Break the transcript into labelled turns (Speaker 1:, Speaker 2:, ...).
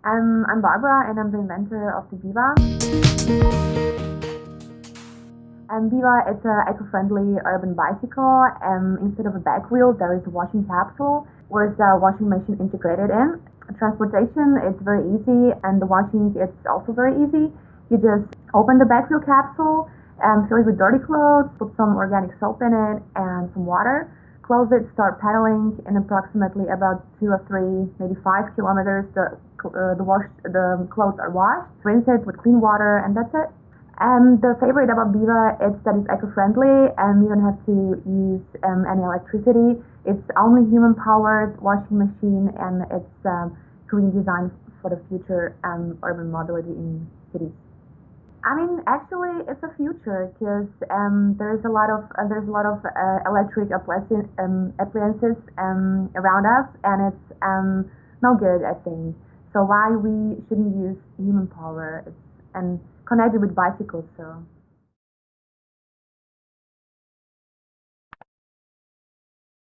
Speaker 1: Um, I'm Barbara and I'm the inventor of the Viva. Um, Viva is an eco-friendly urban bicycle. Um, instead of a back wheel, there is a washing capsule with a washing machine integrated in. Transportation is very easy and the washing is also very easy. You just open the back wheel capsule, and fill it with dirty clothes, put some organic soap in it and some water close it, start pedaling in approximately about two or three, maybe five kilometers. The uh, the wash the clothes are washed, rinse it with clean water, and that's it. And the favorite about Viva is that it's eco-friendly and you don't have to use um, any electricity. It's only human-powered washing machine and it's um, green design for the future um, urban mobility in cities. I mean, actually, it's a future because um, there's a lot of uh, there's a lot of uh, electric appliances, um, appliances um, around us, and it's um, no good, I think. So why we shouldn't use human power it's, and connect it with bicycles? So.